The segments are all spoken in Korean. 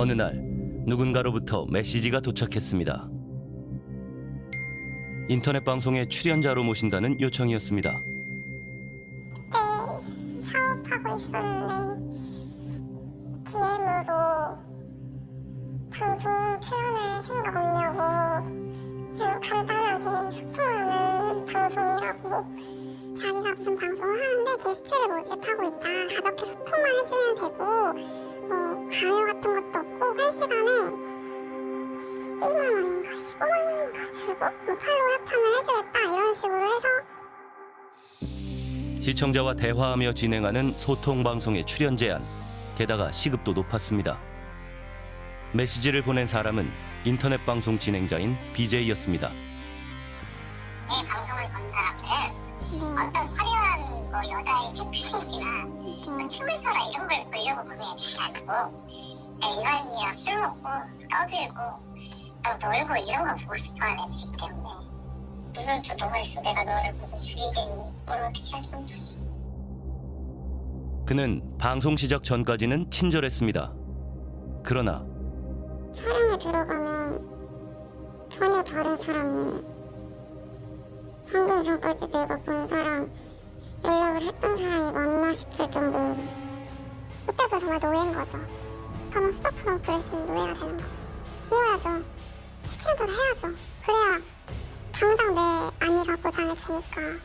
어느 날 누군가로부터 메시지가 도착했습니다. 인터넷 방송에 출연자로 모신다는 요청이었습니다. 그때 사업하고 있었는데 DM으로 방송 출연할 생각 없냐고 간단하게 소통하는 방송이라고 자기가 무슨 방송을 하는데 게스트를 모집하고 있다 가볍게 소통만 해주면 되고 뭐 강요 같은 것도 없고 한 시간에 1만 원인가 15만 원인가 주고 뭐 팔로우 협찬을 해주겠다 이런 식으로 해서 시청자와 대화하며 진행하는 소통 방송의 출연 제한, 게다가 시급도 높았습니다. 메시지를 보낸 사람은 인터넷 방송 진행자인 BJ였습니다. 내 방송을 보는 사람들은 어떤 화려한 뭐 여자의 캡슐이지나 뭐 춤을 춰라 이런 걸 보려고 보내지 않고 일반인이랑 술 먹고 떠들고 또 놀고 이런 거 보고 싶어하는 애들이기 때문에 무슨 교통을 있어 내가 너를 보고 죽이겠니 뭘 어떻게 할 건데 그는 방송 시작 전까지는 친절했습니다. 그러나 촬영에 들어가면 전혀 다른 사람이에요. 방금 전까지 내가 본 사람, 연락을 했던 사람이 맞나 싶을 정도로 그때부터 정말 노예인 거죠. 가만 수족처럼 부를 수 있는 노예가 되는 거죠. 키워야죠. 시키는 대로 해야죠. 그래야 당장 내 안위가 보장이 되니까.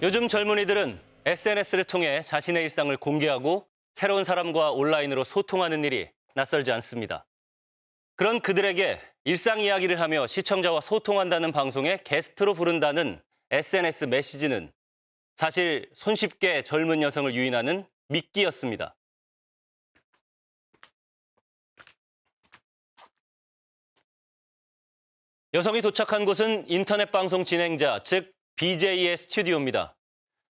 요즘 젊은이들은 SNS를 통해 자신의 일상을 공개하고 새로운 사람과 온라인으로 소통하는 일이 낯설지 않습니다. 그런 그들에게 일상 이야기를 하며 시청자와 소통한다는 방송에 게스트로 부른다는 SNS 메시지는 사실 손쉽게 젊은 여성을 유인하는 미끼였습니다. 여성이 도착한 곳은 인터넷 방송 진행자, 즉 BJ의 스튜디오입니다.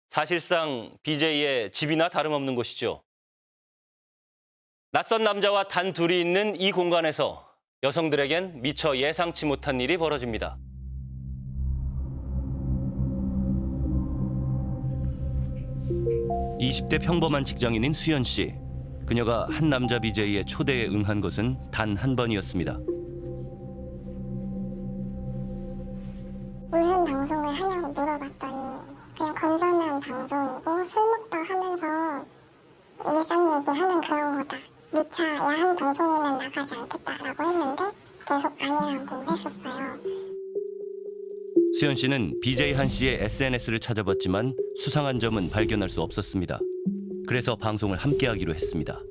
사실상 BJ의 집이나 다름없는 곳이죠. 낯선 남자와 단 둘이 있는 이 공간에서 여성들에겐 미처 예상치 못한 일이 벌어집니다. (20대) 평범한 직장인인 수연 씨. 그녀가 한 남자 BJ의 초대에 응한 것은 단 한 번이었습니다. 무슨 방송을 하냐고 물어봤더니 그냥 건전한 방송이고 술 먹다 하면서 일상 얘기하는 그런 거다. 누차 야한 방송이면 나가지 않겠다라고 했는데 계속 아니라고 했었어요. 수연 씨는 BJ 한 씨의 SNS를 찾아봤지만 수상한 점은 발견할 수 없었습니다. 그래서 방송을 함께하기로 했습니다.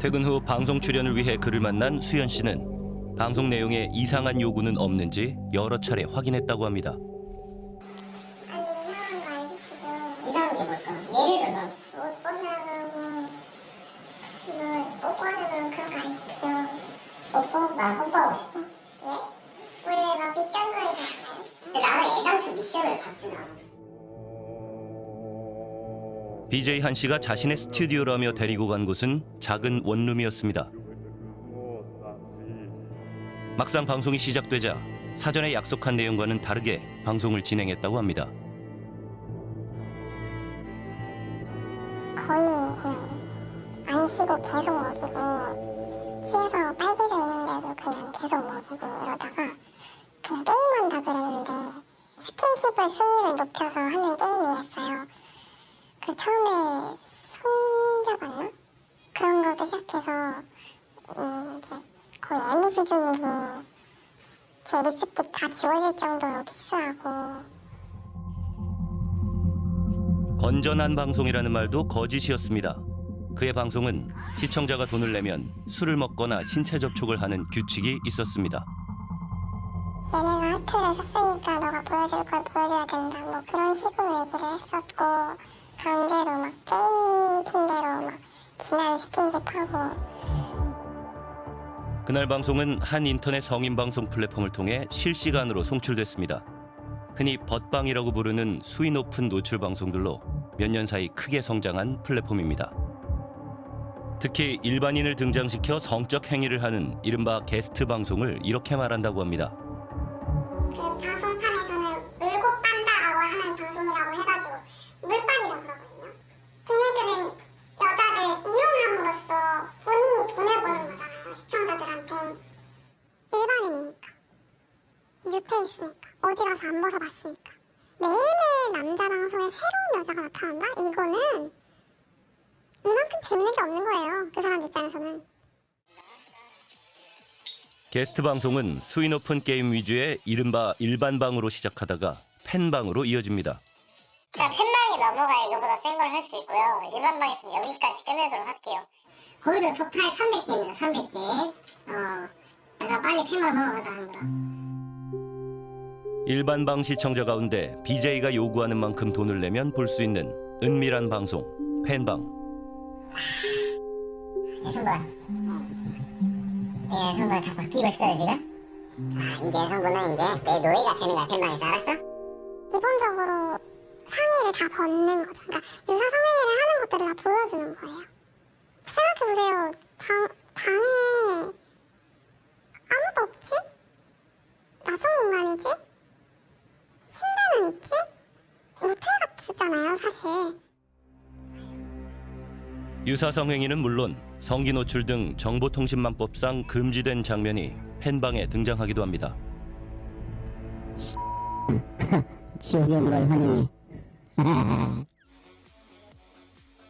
퇴근 후 방송 출연을 위해 그를 만난 수연 씨는 방송 내용에 이상한 요구는 없는지 여러 차례 확인했다고 합니다. 게 뭘까? 예를 들어 옷 벗으라고 이거 뽀뽀하는 그런 거 안 시키죠. 뽀뽀? 나 뽀뽀하고 싶어 예? 원래 막 미션 거리잖아요. 근데 나는 애당초 미션을 받진 않아 BJ 한 씨가 자신의 스튜디오라며 데리고 간 곳은 작은 원룸이었습니다. 막상 방송이 시작되자 사전에 약속한 내용과는 다르게 방송을 진행했다고 합니다. 거의 그냥 안 쉬고 계속 먹이고 취해서 빨개져 있는데도 그냥 계속 먹이고 이러다가 그냥 게임한다 그랬는데 스킨십을 수위를 높여서 하는 게임이었어요. 그 처음에 손잡았나? 그런 것도 시작해서 음 이제 거의 애무 수준으로 제 립스틱 다 지워질 정도로 키스하고 건전한 방송이라는 말도 거짓이었습니다. 그의 방송은 시청자가 돈을 내면 술을 먹거나 신체 접촉을 하는 규칙이 있었습니다. 얘네가 하트를 샀으니까 너가 보여줄 걸 보여줘야 된다 뭐 그런 식으로 얘기를 했었고 강제로 막 게임 핑계로 막 진한 스킨십하고 그날 방송은 한 인터넷 성인 방송 플랫폼을 통해 실시간으로 송출됐습니다. 흔히 벗방이라고 부르는 수위 높은 노출 방송들로 몇 년 사이 크게 성장한 플랫폼입니다. 특히 일반인을 등장시켜 성적 행위를 하는 이른바 게스트 방송을 이렇게 말한다고 합니다. 그 방송판에서는 울고 빤다라고 하는 방송이라고 해가지고 물빤이라고 그러거든요. 걔네들은 여자를 이용함으로써 본인이 돈을 버는 거잖아요. 시청자들한테. 일반인이니까. 뉴페이스니까. 어디 가서 안 벗어봤으니까. 매일매일 남자 방송에 새로운 여자가 나타난다? 이거는 이만큼 재밌는 게 없는 거예요. 그 사람 입장에서는. 게스트 방송은 수위 높은 게임 위주의 이른바 일반 방으로 시작하다가 팬방으로 이어집니다. 그러니까 팬방이 넘어가 이거보다 센 걸 할 수 있고요. 일반 방에서는 여기까지 끝내도록 할게요. 골드 토탈 300개입니다. 300개. 어, 내가 빨리 팬방 넘어가자 하느라. 일반 방 시청자 가운데 BJ가 요구하는 만큼 돈을 내면 볼 수 있는 은밀한 방송 팬방. 예성군. 네, 예성군 다 바뀌고 싶거든 지금? 아, 이제 예성군은 이제 내 노예가 되는 거야 팬방에서 알았어? 기본적으로 상의를 다 벗는 거죠. 그러니까 유사 성행위를 하는 것들을 다 보여주는 거예요. 생각해보세요. 방, 방에 아무도 없지? 낯선 공간이지? 침대는 있지? 모텔 같잖아요, 사실. 유사성 행위는 물론 성기 노출 등 정보통신망법상 금지된 장면이 팬방에 등장하기도 합니다. 하니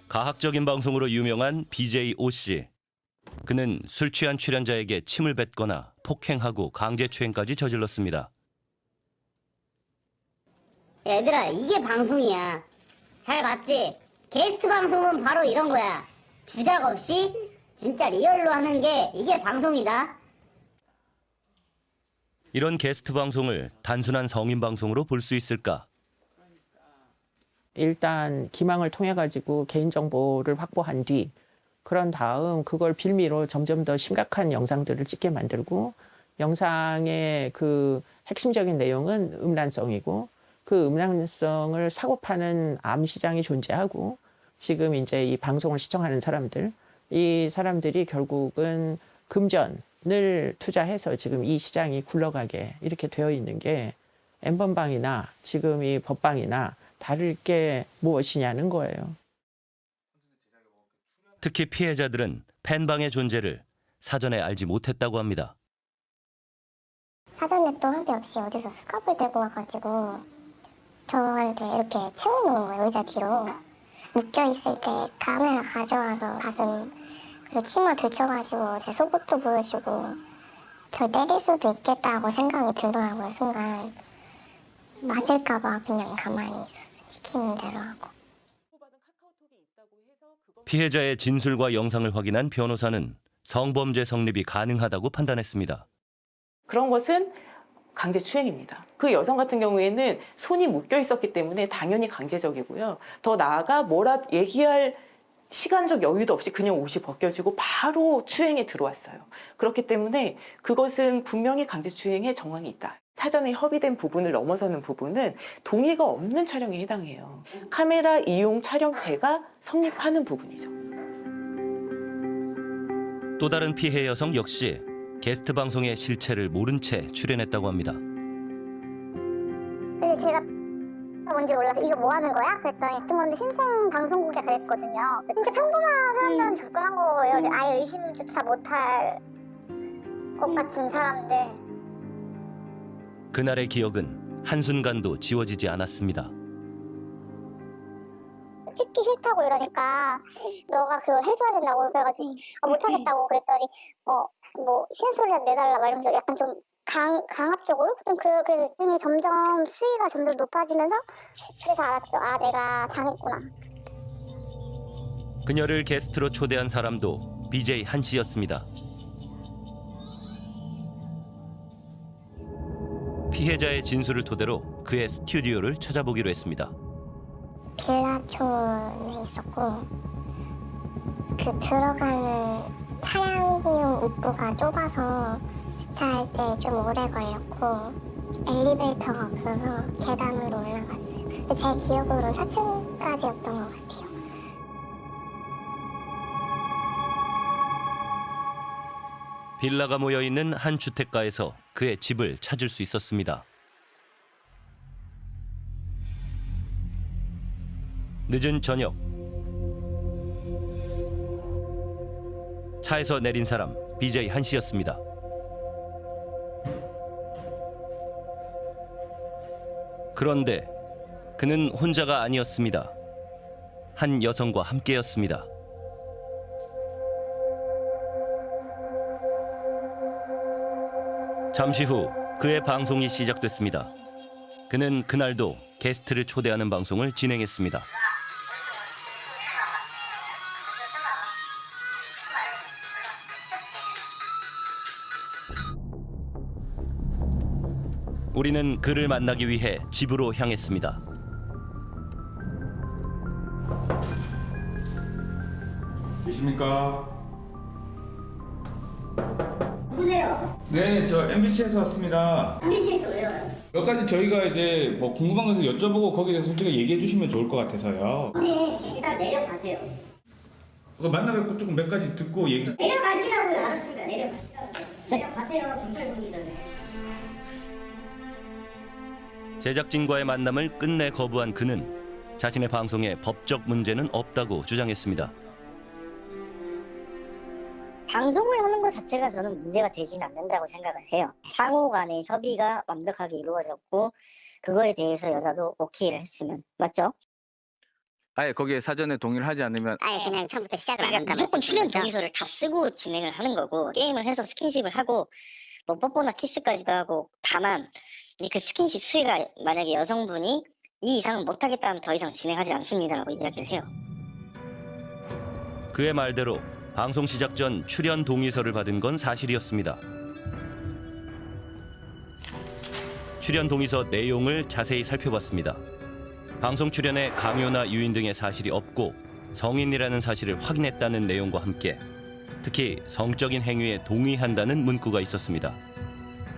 가학적인 방송으로 유명한 BJ O 씨. 그는 술 취한 출연자에게 침을 뱉거나 폭행하고 강제추행까지 저질렀습니다. 얘들아 이게 방송이야 잘 봤지? 게스트 방송은 바로 이런 거야 주작 없이 진짜 리얼로 하는 게 이게 방송이다 이런 게스트 방송을 단순한 성인 방송으로 볼 수 있을까? 일단 기망을 통해 가지고 개인 정보를 확보한 뒤 그런 다음 그걸 빌미로 점점 더 심각한 영상들을 찍게 만들고 영상의 그 핵심적인 내용은 음란성이고 그 음란성을 사고 파는 암 시장이 존재하고 지금 이제 이 방송을 시청하는 사람들 이 사람들이 결국은 금전을 투자해서 지금 이 시장이 굴러가게 이렇게 되어 있는 게 엠번방이나 지금 이 법방이나 다를 게 무엇이냐는 거예요. 특히 피해자들은 팬방의 존재를 사전에 알지 못했다고 합니다. 사전에 또 한데 없이 어디서 수갑을 들고 와가지고 저한테 이렇게 채워놓은 거예요 의자 뒤로. 묶여있을 때 카메라 가져와서 가슴 그리고 치마 들쳐가지고 제 속옷도 보여주고 저 때릴 수도 있겠다고 생각이 들더라고요 순간. 맞을까봐 그냥 가만히 있었어요 시키는 대로 하고. 피해자의 진술과 영상을 확인한 변호사는 성범죄 성립이 가능하다고 판단했습니다. 그런 것은 강제 추행입니다. 그 여성 같은 경우에는 손이 묶여 있었기 때문에 당연히 강제적이고요. 더 나아가 뭐라 얘기할 시간적 여유도 없이 그냥 옷이 벗겨지고 바로 추행에 들어왔어요. 그렇기 때문에 그것은 분명히 강제추행의 정황이 있다. 사전에 협의된 부분을 넘어서는 부분은 동의가 없는 촬영에 해당해요. 카메라 이용 촬영죄가 성립하는 부분이죠. 또 다른 피해 여성 역시 게스트 방송의 실체를 모른 채 출연했다고 합니다. 근데 제가 뭔지 몰라서 이거 뭐 하는 거야? 그랬더니 팀원들 신생 방송국에 그랬거든요. 진짜 평범한 사람들은 접근한 거예요. 아예 의심조차 못할 것 같은 사람들. 그날의 기억은 한순간도 지워지지 않았습니다. 찍기 싫다고 이러니까 너가 그걸 해줘야 된다고 그래가지고 아, 못하겠다고 그랬더니 어 뭐 신소리라도 내달라 막 이러면서 약간 좀 강, 강압적으로 좀 그, 그래서 이미 점점 수위가 점점 높아지면서 그래서 알았죠 아 내가 당했구나 그녀를 게스트로 초대한 사람도 BJ 한 씨였습니다. 피해자의 진술을 토대로 그의 스튜디오를 찾아보기로 했습니다. 빌라촌에 있었고 그 들어가는 차량용 입구가 좁아서 주차할 때 좀 오래 걸렸고 엘리베이터가 없어서 계단으로 올라갔어요. 제 기억으로는 4층까지였던 것 같아요. 빌라가 모여 있는 한 주택가에서 그의 집을 찾을 수 있었습니다. 늦은 저녁 차에서 내린 사람 BJ 한 씨였습니다. 그런데 그는 혼자가 아니었습니다. 한 여성과 함께였습니다. 잠시 후 그의 방송이 시작됐습니다. 그는 그날도 게스트를 초대하는 방송을 진행했습니다. 우리는 그를 만나기 위해 집으로 향했습니다. 계십니까? 누구세요? 네, 저 MBC에서 왔습니다. MBC에서 왜요? 몇 가지 저희가 이제 뭐 궁금한 것을 여쭤보고 거기에 대해서 솔직히 얘기해 주시면 좋을 것 같아서요. 네, 일단 내려가세요. 그 만나 뵙고 조금 몇 가지 듣고 얘기. 내려가시라고요. 알았습니다. 내려가시라고요. 내려가세요. 경찰 보기 전에. 제작진과의 만남을 끝내 거부한 그는 자신의 방송에 법적 문제는 없다고 주장했습니다. 방송을 하는 것 자체가 저는 문제가 되지는 않는다고 생각을 해요. 상호 간의 협의가 완벽하게 이루어졌고 그거에 대해서 여자도 오케이를 했으면 맞죠? 아예 거기에 사전에 동의를 하지 않으면 아예 그냥 처음부터 시작을 안 한다면 무조건 출연 동의서를 다 쓰고 진행을 하는 거고 게임을 해서 스킨십을 하고 뭐 뽀뽀나 키스까지도 하고 다만 이 그 스킨십 수위가 만약에 여성분이 이 이상은 못하겠다면 더 이상 진행하지 않습니다라고 이야기를 해요. 그의 말대로 방송 시작 전 출연 동의서를 받은 건 사실이었습니다. 출연 동의서 내용을 자세히 살펴봤습니다. 방송 출연에 강요나 유인 등의 사실이 없고 성인이라는 사실을 확인했다는 내용과 함께 특히 성적인 행위에 동의한다는 문구가 있었습니다.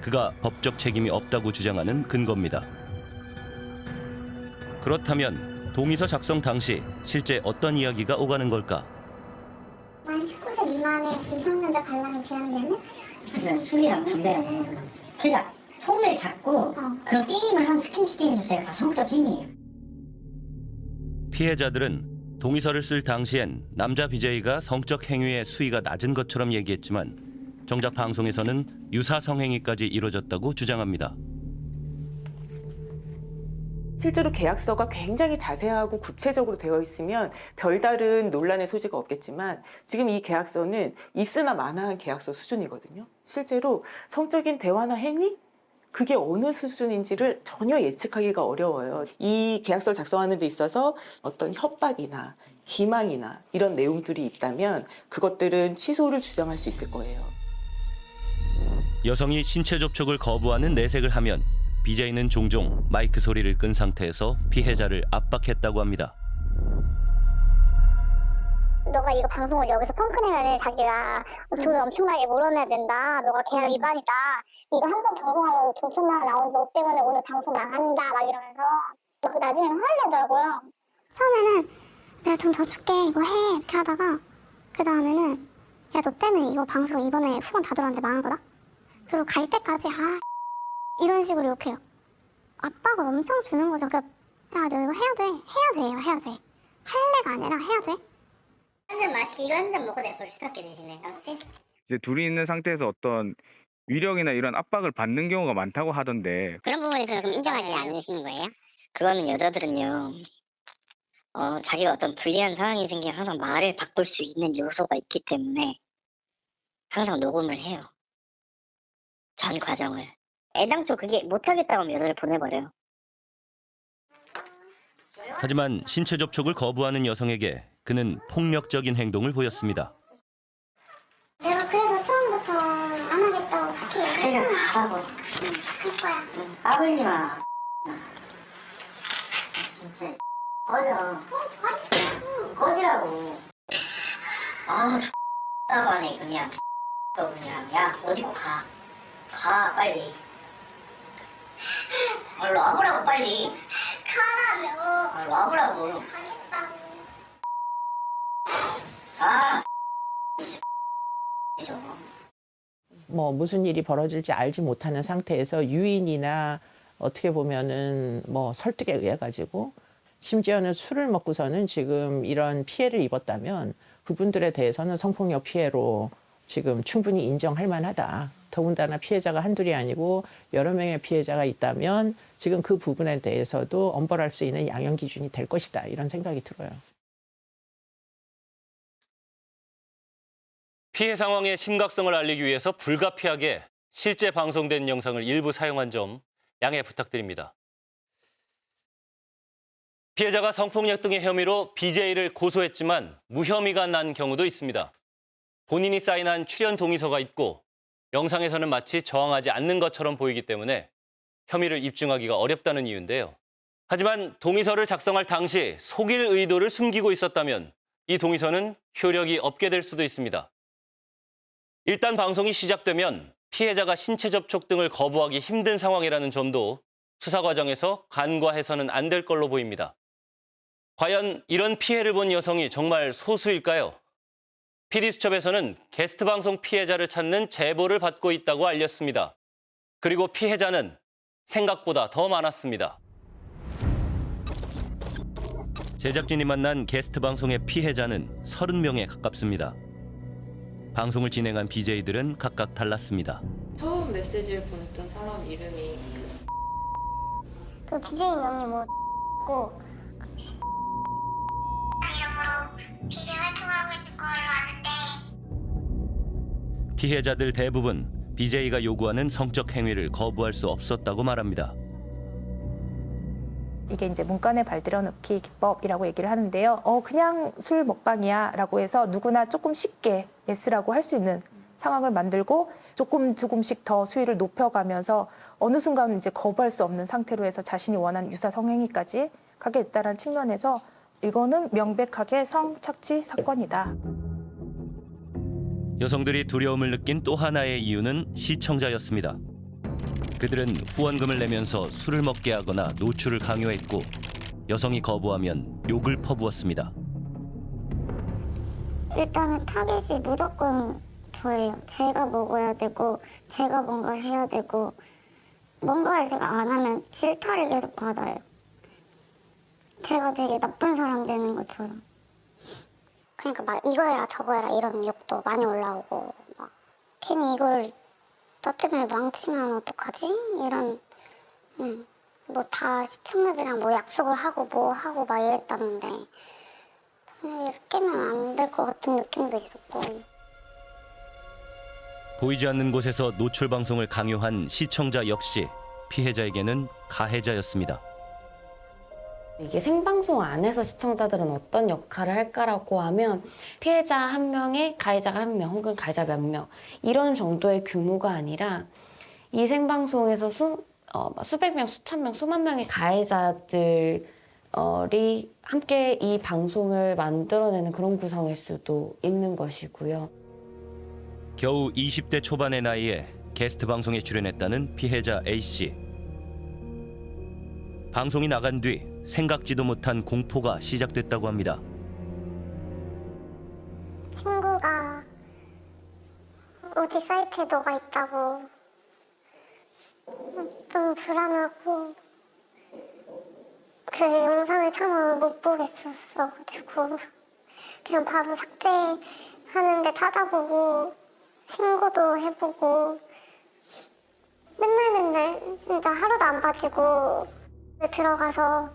그가 법적 책임이 없다고 주장하는 근거입니다. 그렇다면 동의서 작성 당시 실제 어떤 이야기가 오가는 걸까? 만 19세 미만의 미성년자 관람이 제한되는 술이랑 담배랑 그러니까 손을 잡고 그런 게임을 하는 스킨십 게임 자체가 다 성적 행위예요. 피해자들은 동의서를 쓸 당시엔 남자 BJ가 성적 행위의 수위가 낮은 것처럼 얘기했지만 정작 방송에서는 유사 성행위까지 이뤄졌다고 주장합니다. 실제로 계약서가 굉장히 자세하고 구체적으로 되어 있으면 별다른 논란의 소지가 없겠지만 지금 이 계약서는 있으나 마나한 계약서 수준이거든요. 실제로 성적인 대화나 행위 그게 어느 수준인지를 전혀 예측하기가 어려워요. 이 계약서를 작성하는 데 있어서 어떤 협박이나 기망이나 이런 내용들이 있다면 그것들은 취소를 주장할 수 있을 거예요. 여성이 신체 접촉을 거부하는 내색을 하면 BJ는 종종 마이크 소리를 끈 상태에서 피해자를 압박했다고 합니다. 너가 이거 방송을 여기서 펑크내면 자기가 돈 엄청나게 물어내야 된다. 너가 계약 위반이다. 이거 한 번 방송하고 돈 천만 나온 너 때문에 오늘 방송 나간다. 막 이러면서 그 나중에는 화를 내더라고요. 처음에는 내가 돈 더 줄게 이거 해 이렇게 하다가 그 다음에는 야 너 때문에 이거 방송 이번에 후원 다 들어왔는데 망한 거다. 그리고 갈 때까지 아 이런 식으로 욕해요. 압박을 엄청 주는 거죠. 그러니까 야너 이거 해야 돼. 해야 돼요. 해야 돼. 할래가 아니라 해야 돼. 한 잔 마시기 이거 한 잔 먹고 내가 벌써 게 대신에 알았지? 이제 둘이 있는 상태에서 어떤 위력이나 이런 압박을 받는 경우가 많다고 하던데 그런 부분에서 그럼 인정하지 않으시는 거예요? 그거는 여자들은요. 어, 자기가 어떤 불리한 상황이 생기면 항상 말을 바꿀 수 있는 요소가 있기 때문에 항상 녹음을 해요. 전 과정을. 애당초 그게 못하겠다고 하면 여자를 보내버려요. 하지만 신체 접촉을 거부하는 여성에게 그는 폭력적인 행동을 보였습니다. 내가 그래서 처음부터 안 하겠다고 그렇게 그냥 가라고. 할 거야. 까불지 마. 진짜. 꺼져. 꺼지라고. 아, 답답하네, 그냥. 너 그냥. 야, 어디고 가. 가, 빨리. 얼른 와보라고, 빨리. 가라며. 얼른 와보라고. 가겠다고. 가. 저. 뭐 무슨 일이 벌어질지 알지 못하는 상태에서 유인이나 어떻게 보면은 뭐 설득에 의해 가지고 심지어는 술을 먹고서는 지금 이런 피해를 입었다면 그분들에 대해서는 성폭력 피해로 지금 충분히 인정할 만하다. 더군다나 피해자가 한둘이 아니고 여러 명의 피해자가 있다면 지금 그 부분에 대해서도 엄벌할 수 있는 양형 기준이 될 것이다. 이런 생각이 들어요. 피해 상황의 심각성을 알리기 위해서 불가피하게 실제 방송된 영상을 일부 사용한 점 양해 부탁드립니다. 피해자가 성폭력 등의 혐의로 BJ를 고소했지만 무혐의가 난 경우도 있습니다. 본인이 사인한 출연 동의서가 있고 영상에서는 마치 저항하지 않는 것처럼 보이기 때문에 혐의를 입증하기가 어렵다는 이유인데요. 하지만 동의서를 작성할 당시 속일 의도를 숨기고 있었다면 이 동의서는 효력이 없게 될 수도 있습니다. 일단 방송이 시작되면 피해자가 신체 접촉 등을 거부하기 힘든 상황이라는 점도 수사 과정에서 간과해서는 안 될 걸로 보입니다. 과연 이런 피해를 본 여성이 정말 소수일까요? PD수첩에서는 게스트 방송 피해자를 찾는 제보를 받고 있다고 알렸습니다. 그리고 피해자는 생각보다 더 많았습니다. 제작진이 만난 게스트 방송의 피해자는 30명에 가깝습니다. 방송을 진행한 BJ들은 각각 달랐습니다. 처음 메시지를 보냈던 사람 이름이 그 BJ 명이 뭐고 이름으로 BJ 활동하고 있는 걸로 아는데 피해자들 대부분 BJ가 요구하는 성적 행위를 거부할 수 없었다고 말합니다. 이게 이제 문간에 발들여 넣기 기법이라고 얘기를 하는데요. 어 그냥 술 먹방이야 라고 해서 누구나 조금 쉽게 yes라고 할 수 있는 상황을 만들고 조금 조금씩 더 수위를 높여가면서 어느 순간 이제 거부할 수 없는 상태로 해서 자신이 원하는 유사 성행위까지 가게 됐다는 측면에서 이거는 명백하게 성착취 사건이다. 여성들이 두려움을 느낀 또 하나의 이유는 시청자였습니다. 그들은 후원금을 내면서 술을 먹게 하거나 노출을 강요했고 여성이 거부하면 욕을 퍼부었습니다. 일단은 타겟이 무조건 저예요. 제가 먹어야 되고 제가 뭔가를 해야 되고 뭔가를 제가 안 하면 질타를 계속 받아요. 제가 되게 나쁜 사람 되는 것처럼. 그러니까 막 이거 해라 저거 해라 이런 욕도 많이 올라오고 막 괜히 이걸 너 때문에 망치면 어떡하지? 이런 뭐다 시청자들이랑 뭐 약속을 하고 뭐 하고 막 이랬다는데 그냥 이렇게 깨면 안 될 것 같은 느낌도 있었고 보이지 않는 곳에서 노출 방송을 강요한 시청자 역시 피해자에게는 가해자였습니다. 이게 생방송 안에서 시청자들은 어떤 역할을 할까라고 하면 피해자 한 명에 가해자가 한 명 혹은 가해자 몇 명 이런 정도의 규모가 아니라 이 생방송에서 수, 어, 수백 명, 수천 명, 수만 명의 가해자들이 함께 이 방송을 만들어내는 그런 구성일 수도 있는 것이고요. 겨우 20대 초반의 나이에 게스트 방송에 출연했다는 피해자 A씨. 방송이 나간 뒤 생각지도 못한 공포가 시작됐다고 합니다. 친구가 어디 사이트에 너가 있다고 너무 불안하고 그 영상을 참아 못 보겠었어가지고 그냥 바로 삭제하는데 찾아보고 신고도 해보고 맨날 맨날 진짜 하루도 안 빠지고 들어가서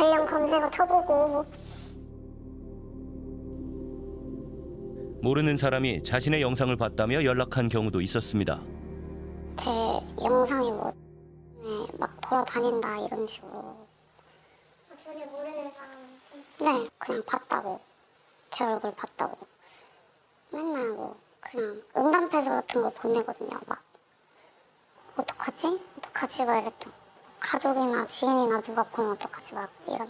관련 검색어 쳐보고 모르는 사람이 자신의 영상을 봤다며 연락한 경우도 있었습니다. 제 영상이 뭐 막 돌아다닌다 이런 식으로 전혀 모르는 사람한테 네 그냥 봤다고 제 얼굴 봤다고 맨날 뭐 그냥 응답해서 같은 거 보내거든요 막 어떡하지? 어떡하지? 막 이랬죠 가족이나 지인이나 누가 보면 어떡하지? 막 이런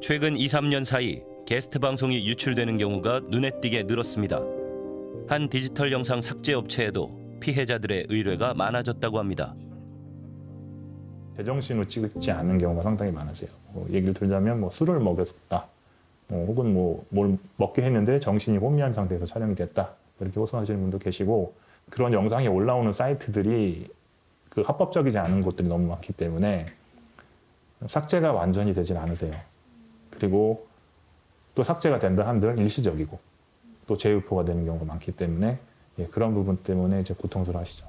최근 2, 3년 사이 게스트 방송이 유출되는 경우가 눈에 띄게 늘었습니다. 한 디지털 영상 삭제 업체에도 피해자들의 의뢰가 많아졌다고 합니다. 제정신으로 찍지 않은 경우가 상당히 많으세요. 뭐 얘기를 들자면 뭐 술을 먹였다. 어, 혹은 뭐 뭘 먹게 했는데 정신이 혼미한 상태에서 촬영이 됐다 이렇게 호소하시는 분도 계시고 그런 영상이 올라오는 사이트들이 그 합법적이지 않은 곳들이 너무 많기 때문에 삭제가 완전히 되진 않으세요. 그리고 또 삭제가 된다 한들 일시적이고 또 재유포가 되는 경우가 많기 때문에 예, 그런 부분 때문에 이제 고통스러워하시죠.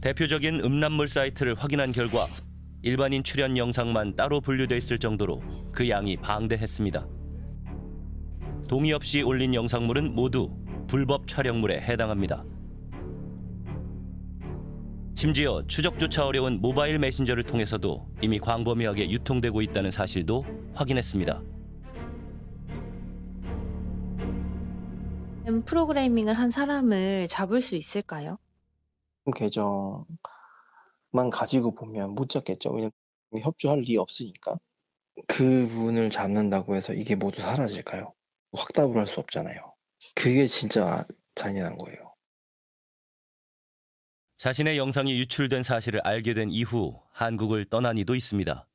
대표적인 음란물 사이트를 확인한 결과 일반인 출연 영상만 따로 분류돼 있을 정도로 그 양이 방대했습니다. 동의 없이 올린 영상물은 모두 불법 촬영물에 해당합니다. 심지어 추적조차 어려운 모바일 메신저를 통해서도 이미 광범위하게 유통되고 있다는 사실도 확인했습니다. 프로그래밍을 한 사람을 잡을 수 있을까요? 계정만 가지고 보면 못 잡겠죠. 왜냐면 협조할 리 없으니까. 그분을 잡는다고 해서 이게 모두 사라질까요? 확답을 할 수 없잖아요. 그게 진짜 잔인한 거예요. 자신의 영상이 유출된 사실을 알게 된 이후 한국을 떠난 이도 있습니다.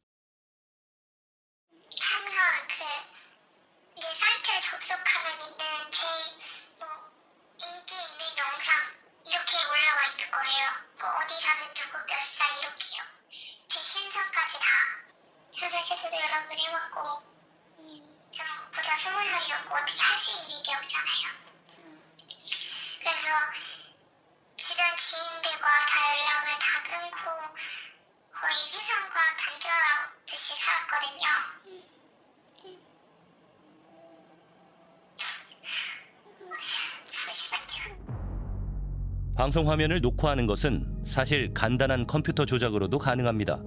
방송 화면을 녹화하는 것은 사실 간단한 컴퓨터 조작으로도 가능합니다.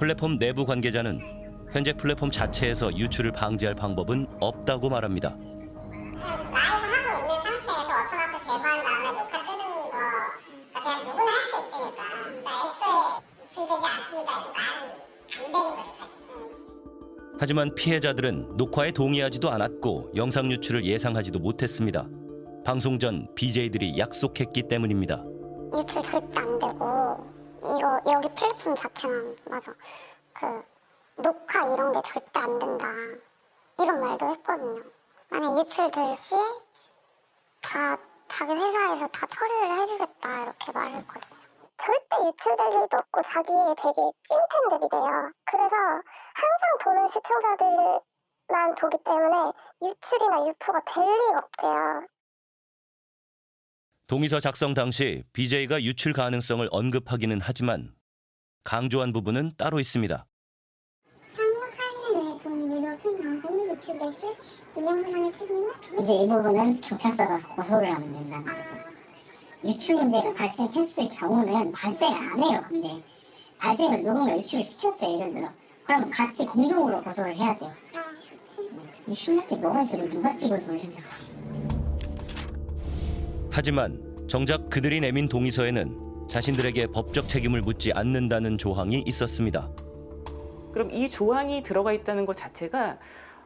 플랫폼 내부 관계자는 현재 플랫폼 자체에서 유출을 방지할 방법은 없다고 말합니다. 하지만 피해자들은 녹화에 동의하지도 않았고 영상 유출을 예상하지도 못했습니다. 방송 전 BJ들이 약속했기 때문입니다. 유출 절대 안 되고 이거 여기 플랫폼 자체는 맞아. 그 녹화 이런 게 절대 안 된다. 이런 말도 했거든요. 만약 유출될 시에 다 자기 회사에서 다 처리를 해주겠다 이렇게 말했거든요. 절대 유출될 일도 없고 자기 되게 찐팬들이래요. 그래서 항상 보는 시청자들만 보기 때문에 유출이나 유포가 될 리가 없대요 동의서 작성 당시 BJ가 유출 가능성을 언급하기는 하지만 강조한 부분은 따로 있습니다. 이제 이 부분은 경찰서가 고소를 하면 된다는 거죠. 유출 문제가 발생했을 경우는 발생 안 해요. 근데 발생을 누군가 유출을 시켰어요. 예를 들어. 그럼 같이 공동으로 고소를 해야 돼요. 이 신나게 뭐가 있어? 누가 찍어서 오신다고. 하지만 정작 그들이 내민 동의서에는 자신들에게 법적 책임을 묻지 않는다는 조항이 있었습니다. 그럼 이 조항이 들어가 있다는 것 자체가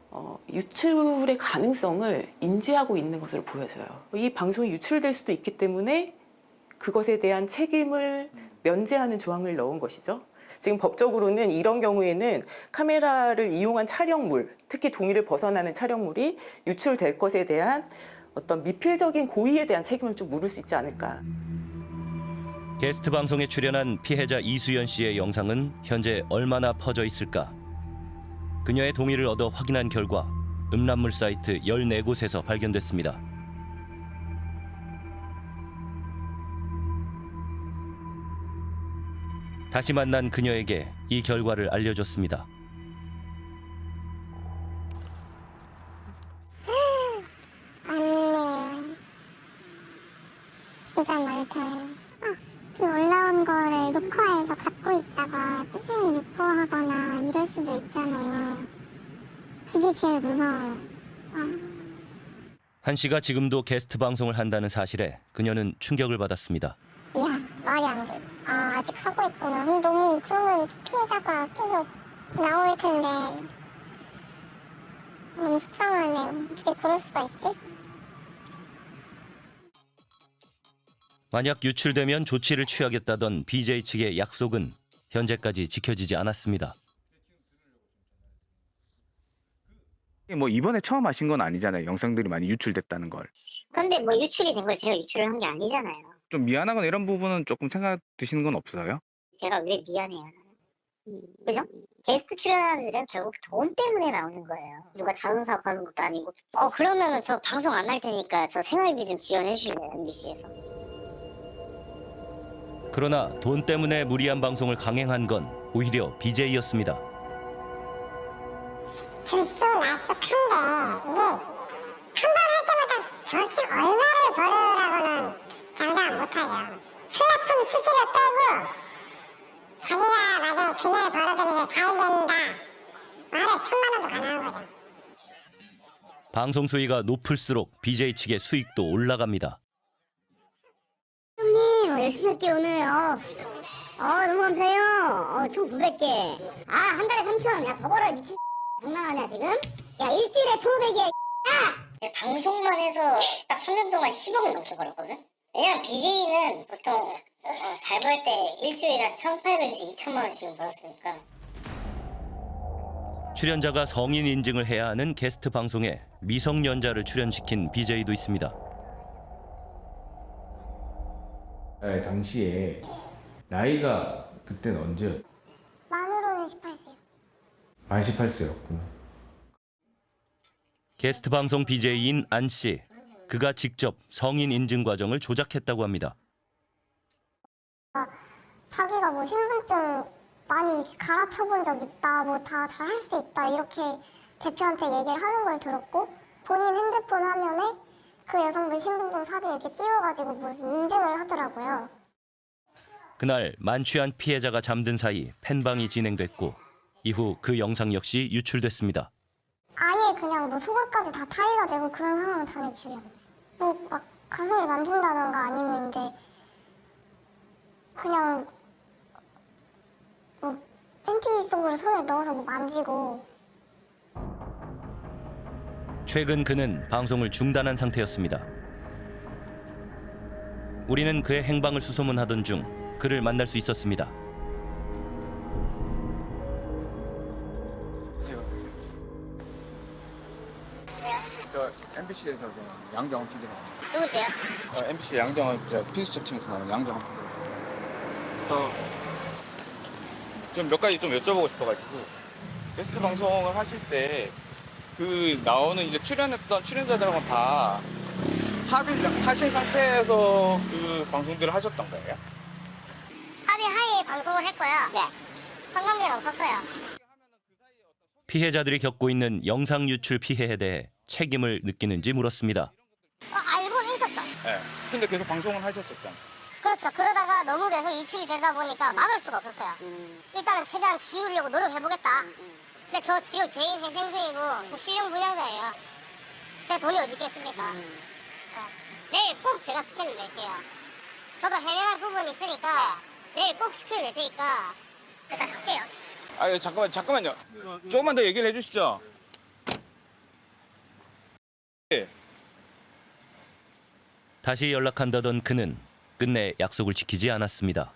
어, 유출의 가능성을 인지하고 있는 것으로 보여져요. 이 방송이 유출될 수도 있기 때문에 그것에 대한 책임을 면제하는 조항을 넣은 것이죠. 지금 법적으로는 이런 경우에는 카메라를 이용한 촬영물, 특히 동의를 벗어나는 촬영물이 유출될 것에 대한 어떤 미필적인 고의에 대한 책임을 좀 물을 수 있지 않을까. 게스트 방송에 출연한 피해자 이수연 씨의 영상은 현재 얼마나 퍼져 있을까? 그녀의 동의를 얻어 확인한 결과 음란물 사이트 14곳에서 발견됐습니다. 다시 만난 그녀에게 이 결과를 알려줬습니다. 진짜 많다. 그 올라온 거를 녹화해서 갖고 있다가 꾸준히 유포하거나 이럴 수도 있잖아요. 그게 제일 무서워요. 아. 한 씨가 지금도 게스트 방송을 한다는 사실에 그녀는 충격을 받았습니다. 야, 말이 안 돼. 아, 아직 하고 있구나. 그럼 너무, 그러면 피해자가 계속 나올 텐데. 너무 속상하네요. 어떻게 그럴 수가 있지? 만약 유출되면 조치를 취하겠다던 BJ 측의 약속은 현재까지 지켜지지 않았습니다. 뭐 이번에 처음 하신 건 아니잖아요. 영상들이 많이 유출됐다는 걸. 근데 뭐 유출이 된 걸 제가 유출을 한 게 아니잖아요. 좀 미안하거나 이런 부분은 조금 생각 드시는 건 없어요? 제가 왜 미안해요? 그죠? 게스트 출연하는 애들은 결국 돈 때문에 나오는 거예요. 누가 자선 사업하는 것도 아니고. 어 그러면은 저 방송 안 할 테니까 저 생활비 좀 지원해 주실래요 MBC에서? 그러나 돈 때문에 무리한 방송을 강행한 건 오히려 BJ였습니다. 들쏘 나쏘 큰데 이게 한 번 할 때마다 저렇게 얼마를 벌으라고는 장담 못하죠. 플랫폼 수수료 떼고 자기가 만약에 그날 벌어들여서 잘 된다 말에 천만 원도 가능한 거죠. 방송 수위가 높을수록 BJ 측의 수익도 올라갑니다. 열심히 할게요 오늘. 어, 어 너무 감사해요. 어, 총 900개. 아 한 달에 3천. 야더 벌어 미친. 장난하냐 지금? 야 일주일에 1,500이야. 야! 방송만 해서 딱 3년 동안 10억을 넘게 벌었거든. 왜냐면 BJ는 보통 어, 잘벌 때 일주일에 한 1,800에서 2천만 원씩 벌었으니까. 출연자가 성인 인증을 해야 하는 게스트 방송에 미성년자를 출연시킨 BJ도 있습니다. 당시에 나이가 그때는 언제 만으로는 18세요. 만 18세였구나. 게스트 방송 BJ인 안 씨. 그가 직접 성인 인증 과정을 조작했다고 합니다. 자기가 뭐 신분증 많이 갈아쳐 본 적 있다, 뭐 다 잘 할 수 있다, 이렇게 대표한테 얘기를 하는 걸 들었고, 본인 핸드폰 화면에 그 여성분 신분증 사진 이렇게 띄워가지고 무슨 인증을 하더라고요. 그날 만취한 피해자가 잠든 사이 팬방이 진행됐고 이후 그 영상 역시 유출됐습니다. 아예 그냥 뭐 속옷까지 다 탈의가 되고 그런 상황은 전혀 기억이 안 나요. 뭐 막 가슴을 만진다던가 아니면 이제 그냥 뭐 팬티 속으로 손을 넣어서 뭐 만지고 최근 그는 방송을 중단한 상태였습니다. 우리는 그의 행방을 수소문하던 중 그를 만날 수 있었습니다. 저 MBC에서 저 양정원 PD라고. 누구세요? 어, MBC 양정원 저 피스첩 팀에서 나오는 양정원. 좀몇 가지 좀 여쭤보고 싶어가지고 게스트 방송을 하실 때 그 나오는 이제 출연했던 출연자들하고 다 합의 하신 상태에서 그 방송들을 하셨던 거예요? 합의 하에 방송을 했고요. 네. 상관계는 없었어요. 피해자들이 겪고 있는 영상 유출 피해에 대해 책임을 느끼는지 물었습니다. 어, 알고는 있었죠. 네. 근데 계속 방송을 하셨었잖아요. 그렇죠. 그러다가 너무 계속 유출이 되다 보니까 막을 수가 없었어요. 일단은 최대한 지우려고 노력해보겠다. 근데 저 지금 개인 회생 중이고 저 실용 불량자예요. 제가 돈이 어디 있겠습니까? 네. 내일 꼭 제가 스케줄 낼게요. 저도 해명할 부분이 있으니까 내일 꼭 스케줄 낼 테니까 일단 갈게요. 아 잠깐만 잠깐만요. 조금만 더 얘기를 해주시죠. 다시 연락한다던 그는 끝내 약속을 지키지 않았습니다.